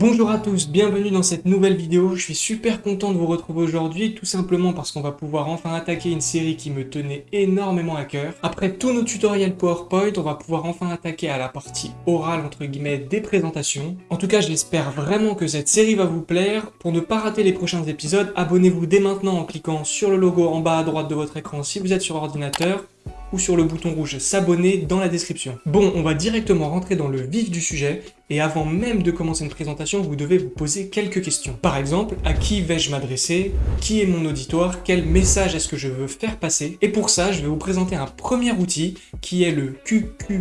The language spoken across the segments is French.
Bonjour à tous, bienvenue dans cette nouvelle vidéo. Je suis super content de vous retrouver aujourd'hui, tout simplement parce qu'on va pouvoir enfin attaquer une série qui me tenait énormément à cœur. Après tous nos tutoriels PowerPoint, on va pouvoir enfin attaquer à la partie orale, entre guillemets, des présentations. En tout cas, j'espère vraiment que cette série va vous plaire. Pour ne pas rater les prochains épisodes, abonnez-vous dès maintenant en cliquant sur le logo en bas à droite de votre écran si vous êtes sur ordinateur ou sur le bouton rouge s'abonner dans la description. Bon, on va directement rentrer dans le vif du sujet, et avant même de commencer une présentation, vous devez vous poser quelques questions. Par exemple, à qui vais-je m'adresser? Qui est mon auditoire? Quel message est-ce que je veux faire passer? Et pour ça, je vais vous présenter un premier outil qui est le QQOQCP.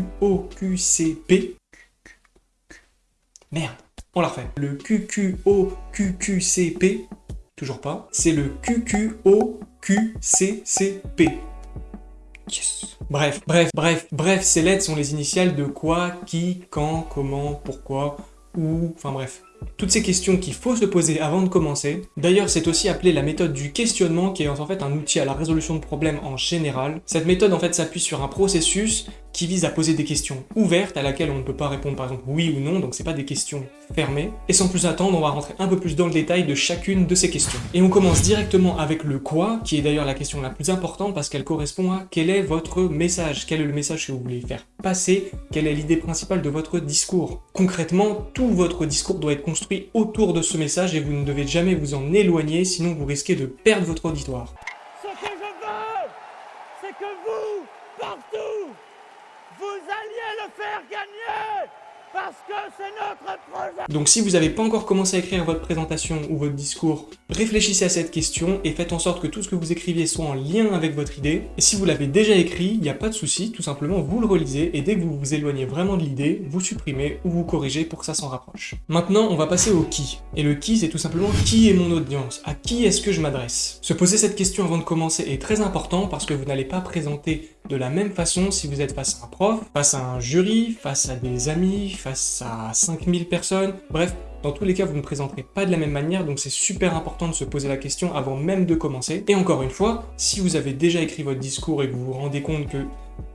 Merde, on la refait. Le QQOQQCP, toujours pas, c'est le QQOQCCP. Bref, bref, bref, bref, ces lettres sont les initiales de quoi, qui, quand, comment, pourquoi, où, enfin bref. Toutes ces questions qu'il faut se poser avant de commencer. D'ailleurs, c'est aussi appelé la méthode du questionnement, qui est en fait un outil à la résolution de problèmes en général. Cette méthode en fait s'appuie sur un processus qui vise à poser des questions ouvertes à laquelle on ne peut pas répondre par exemple oui ou non, donc c'est pas des questions fermées. Et sans plus attendre, on va rentrer un peu plus dans le détail de chacune de ces questions. Et on commence directement avec le quoi, qui est d'ailleurs la question la plus importante parce qu'elle correspond à quel est votre message, quel est le message que vous voulez faire passer, quelle est l'idée principale de votre discours. Concrètement, tout votre discours doit être construit autour de ce message et vous ne devez jamais vous en éloigner, sinon vous risquez de perdre votre auditoire. gagner parce que c'est notre projet Donc si vous n'avez pas encore commencé à écrire votre présentation ou votre discours, réfléchissez à cette question et faites en sorte que tout ce que vous écriviez soit en lien avec votre idée. Et si vous l'avez déjà écrit, il n'y a pas de souci, tout simplement vous le relisez et dès que vous vous éloignez vraiment de l'idée, vous supprimez ou vous corrigez pour que ça s'en rapproche. Maintenant, on va passer au qui. Et le qui, c'est tout simplement qui est mon audience? À qui est-ce que je m'adresse? Se poser cette question avant de commencer est très important parce que vous n'allez pas présenter de la même façon si vous êtes face à un prof, face à un jury, face à des amis, face à 5000 personnes, bref, dans tous les cas, vous ne présenterez pas de la même manière, donc c'est super important de se poser la question avant même de commencer. Et encore une fois, si vous avez déjà écrit votre discours et que vous vous rendez compte que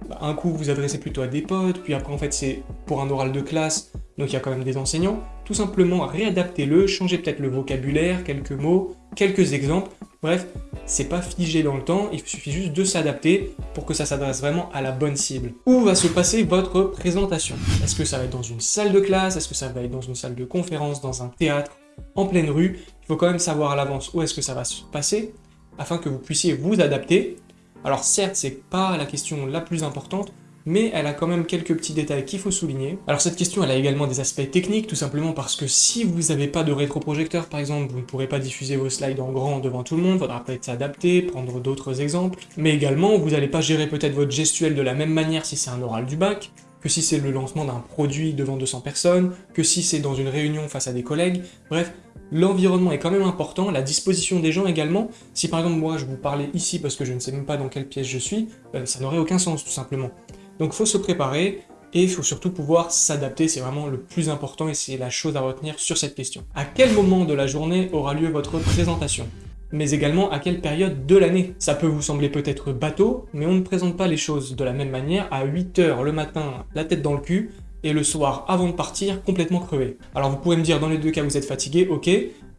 bah, un coup vous adressez plutôt à des potes, puis après en fait c'est pour un oral de classe, donc il y a quand même des enseignants, tout simplement réadaptez-le, changez peut-être le vocabulaire, quelques mots, quelques exemples, bref, c'est pas figé dans le temps, il suffit juste de s'adapter pour que ça s'adresse vraiment à la bonne cible. Où va se passer votre présentation? Est-ce que ça va être dans une salle de classe? Est-ce que ça va être dans une salle de conférence, dans un théâtre, en pleine rue? Il faut quand même savoir à l'avance où est-ce que ça va se passer afin que vous puissiez vous adapter. Alors certes, c'est pas la question la plus importante, mais elle a quand même quelques petits détails qu'il faut souligner. Alors cette question, elle a également des aspects techniques, tout simplement parce que si vous n'avez pas de rétroprojecteur par exemple, vous ne pourrez pas diffuser vos slides en grand devant tout le monde, faudra peut-être s'adapter, prendre d'autres exemples, mais également vous n'allez pas gérer peut-être votre gestuelle de la même manière si c'est un oral du bac, que si c'est le lancement d'un produit devant 200 personnes, que si c'est dans une réunion face à des collègues, bref, l'environnement est quand même important, la disposition des gens également. Si par exemple moi je vous parlais ici parce que je ne sais même pas dans quelle pièce je suis, euh, ça n'aurait aucun sens tout simplement. Donc il faut se préparer, et il faut surtout pouvoir s'adapter, c'est vraiment le plus important et c'est la chose à retenir sur cette question. À quel moment de la journée aura lieu votre présentation? Mais également à quelle période de l'année? Ça peut vous sembler peut-être bateau, mais on ne présente pas les choses de la même manière à 8h le matin, la tête dans le cul, et le soir, avant de partir, complètement crevé. Alors vous pouvez me dire dans les deux cas vous êtes fatigué, ok,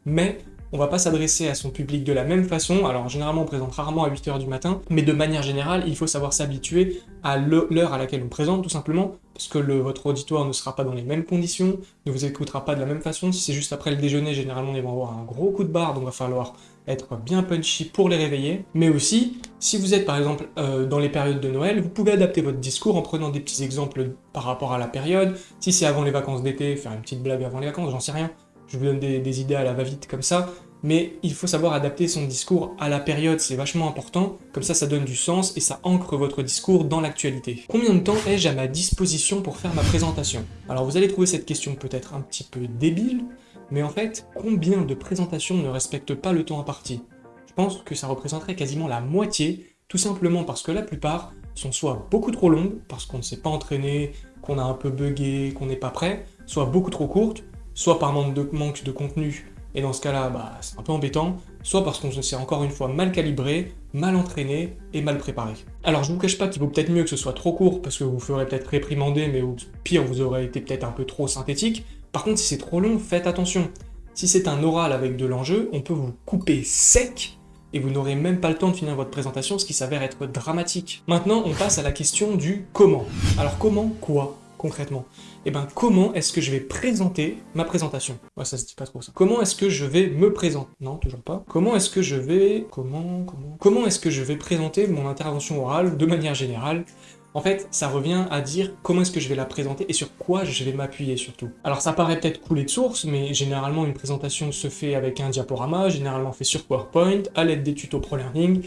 mais on va pas s'adresser à son public de la même façon, alors généralement on présente rarement à 8h du matin, mais de manière générale, il faut savoir s'habituer à l'heure à laquelle on présente, tout simplement, parce que votre auditoire ne sera pas dans les mêmes conditions, ne vous écoutera pas de la même façon, si c'est juste après le déjeuner, généralement ils vont avoir un gros coup de barre, donc il va falloir être bien punchy pour les réveiller, mais aussi, si vous êtes par exemple euh, dans les périodes de Noël, vous pouvez adapter votre discours en prenant des petits exemples par rapport à la période, si c'est avant les vacances d'été, faire une petite blague avant les vacances, j'en sais rien, je vous donne des, idées à la va-vite comme ça, mais il faut savoir adapter son discours à la période, c'est vachement important, comme ça ça donne du sens et ça ancre votre discours dans l'actualité. Combien de temps ai-je à ma disposition pour faire ma présentation? Alors vous allez trouver cette question peut-être un petit peu débile, mais en fait, combien de présentations ne respectent pas le temps imparti? Je pense que ça représenterait quasiment la moitié, tout simplement parce que la plupart sont soit beaucoup trop longues, parce qu'on ne s'est pas entraîné, qu'on a un peu bugué, qu'on n'est pas prêt, soit beaucoup trop courtes, soit par manque de, manque de contenu, et dans ce cas-là, bah, c'est un peu embêtant, soit parce qu'on s'est encore une fois mal calibré, mal entraîné et mal préparé. Alors je vous cache pas qu'il vaut peut-être mieux que ce soit trop court, parce que vous ferez peut-être réprimander, mais au pire vous aurez été peut-être un peu trop synthétique, Par contre, si c'est trop long, faites attention. Si c'est un oral avec de l'enjeu, on peut vous couper sec et vous n'aurez même pas le temps de finir votre présentation, ce qui s'avère être dramatique. Maintenant, on passe à la question du comment. Alors comment quoi concrètement? Eh ben comment est-ce que je vais présenter ma présentation? Ouais, ça se dit pas trop ça. Comment est-ce que je vais me présenter? Non, toujours pas. Comment est-ce que je vais... Comment Comment Comment est-ce que je vais présenter mon intervention orale de manière générale? En fait, ça revient à dire comment est-ce que je vais la présenter et sur quoi je vais m'appuyer surtout. Alors ça paraît peut-être couler de source, mais généralement une présentation se fait avec un diaporama, généralement fait sur PowerPoint, à l'aide des tutos ProLearning.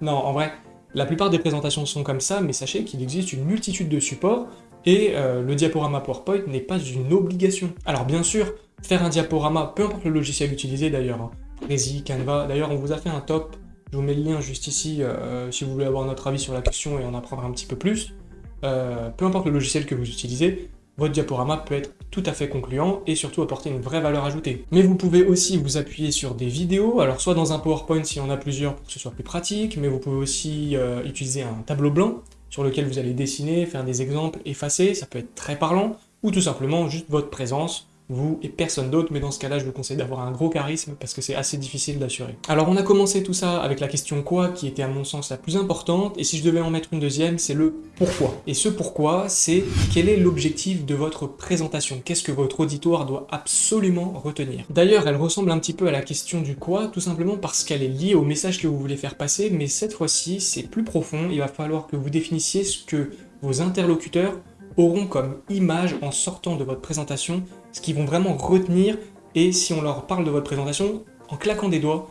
Non, en vrai, la plupart des présentations sont comme ça, mais sachez qu'il existe une multitude de supports, et euh, le diaporama PowerPoint n'est pas une obligation. Alors bien sûr, faire un diaporama, peu importe le logiciel utilisé d'ailleurs, hein, Prezi, Canva, d'ailleurs on vous a fait un top je vous mets le lien juste ici euh, si vous voulez avoir notre avis sur la question et en apprendre un petit peu plus. Euh, peu importe le logiciel que vous utilisez, votre diaporama peut être tout à fait concluant et surtout apporter une vraie valeur ajoutée. Mais vous pouvez aussi vous appuyer sur des vidéos, alors soit dans un PowerPoint s'il y en a plusieurs pour que ce soit plus pratique, mais vous pouvez aussi euh, utiliser un tableau blanc sur lequel vous allez dessiner, faire des exemples, effacer, ça peut être très parlant, ou tout simplement juste votre présence, vous et personne d'autre, mais dans ce cas-là, je vous conseille d'avoir un gros charisme parce que c'est assez difficile d'assurer. Alors on a commencé tout ça avec la question quoi, qui était à mon sens la plus importante, et si je devais en mettre une deuxième, c'est le pourquoi. Et ce pourquoi, c'est quel est l'objectif de votre présentation? Qu'est-ce que votre auditoire doit absolument retenir? D'ailleurs, elle ressemble un petit peu à la question du quoi, tout simplement parce qu'elle est liée au message que vous voulez faire passer, mais cette fois-ci, c'est plus profond, il va falloir que vous définissiez ce que vos interlocuteurs auront comme image en sortant de votre présentation, ce qu'ils vont vraiment retenir, et si on leur parle de votre présentation, en claquant des doigts,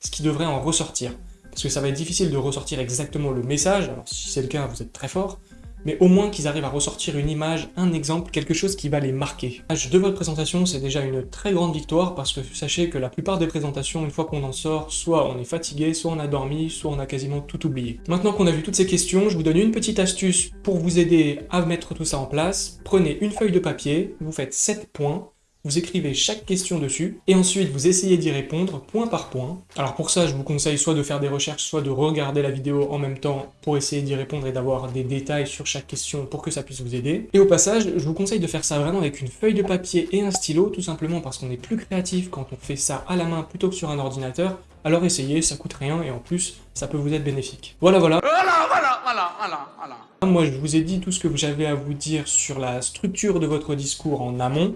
ce qui devrait en ressortir. Parce que ça va être difficile de ressortir exactement le message, alors si c'est le cas, vous êtes très fort, mais au moins qu'ils arrivent à ressortir une image, un exemple, quelque chose qui va les marquer. De votre présentation, c'est déjà une très grande victoire, parce que sachez que la plupart des présentations, une fois qu'on en sort, soit on est fatigué, soit on a dormi, soit on a quasiment tout oublié. Maintenant qu'on a vu toutes ces questions, je vous donne une petite astuce pour vous aider à mettre tout ça en place. Prenez une feuille de papier, vous faites 7 points, vous écrivez chaque question dessus, et ensuite vous essayez d'y répondre point par point. Alors pour ça, je vous conseille soit de faire des recherches, soit de regarder la vidéo en même temps pour essayer d'y répondre et d'avoir des détails sur chaque question pour que ça puisse vous aider. Et au passage, je vous conseille de faire ça vraiment avec une feuille de papier et un stylo, tout simplement parce qu'on est plus créatif quand on fait ça à la main plutôt que sur un ordinateur, alors essayez, ça coûte rien et en plus, ça peut vous être bénéfique. Voilà, voilà. Voilà, voilà, voilà, voilà, voilà. Moi, je vous ai dit tout ce que j'avais à vous dire sur la structure de votre discours en amont.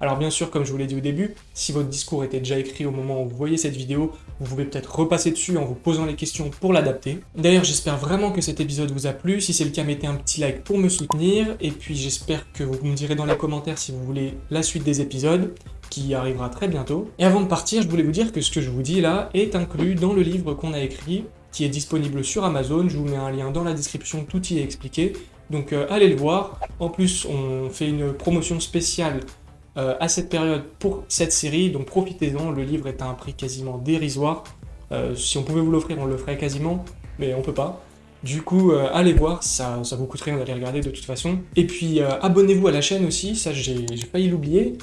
Alors bien sûr, comme je vous l'ai dit au début, si votre discours était déjà écrit au moment où vous voyez cette vidéo, vous pouvez peut-être repasser dessus en vous posant les questions pour l'adapter. D'ailleurs, j'espère vraiment que cet épisode vous a plu. Si c'est le cas, mettez un petit like pour me soutenir. Et puis j'espère que vous me direz dans les commentaires si vous voulez la suite des épisodes qui arrivera très bientôt. Et avant de partir, je voulais vous dire que ce que je vous dis là est inclus dans le livre qu'on a écrit, qui est disponible sur Amazon. Je vous mets un lien dans la description, tout y est expliqué. Donc euh, allez le voir. En plus, on fait une promotion spéciale euh, à cette période pour cette série, donc profitez-en, le livre est à un prix quasiment dérisoire. Euh, si on pouvait vous l'offrir, on le ferait quasiment, mais on peut pas. Du coup, euh, allez voir, ça, vous coûte rien d'aller regarder de toute façon. Et puis, abonnez-vous à la chaîne aussi, ça j'ai failli l'oublier.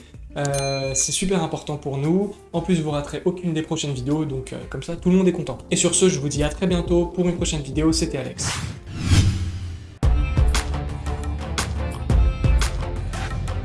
c'est super important pour nous. En plus, vous raterez aucune des prochaines vidéos, donc comme ça, tout le monde est content. Et sur ce, je vous dis à très bientôt pour une prochaine vidéo. C'était Alex.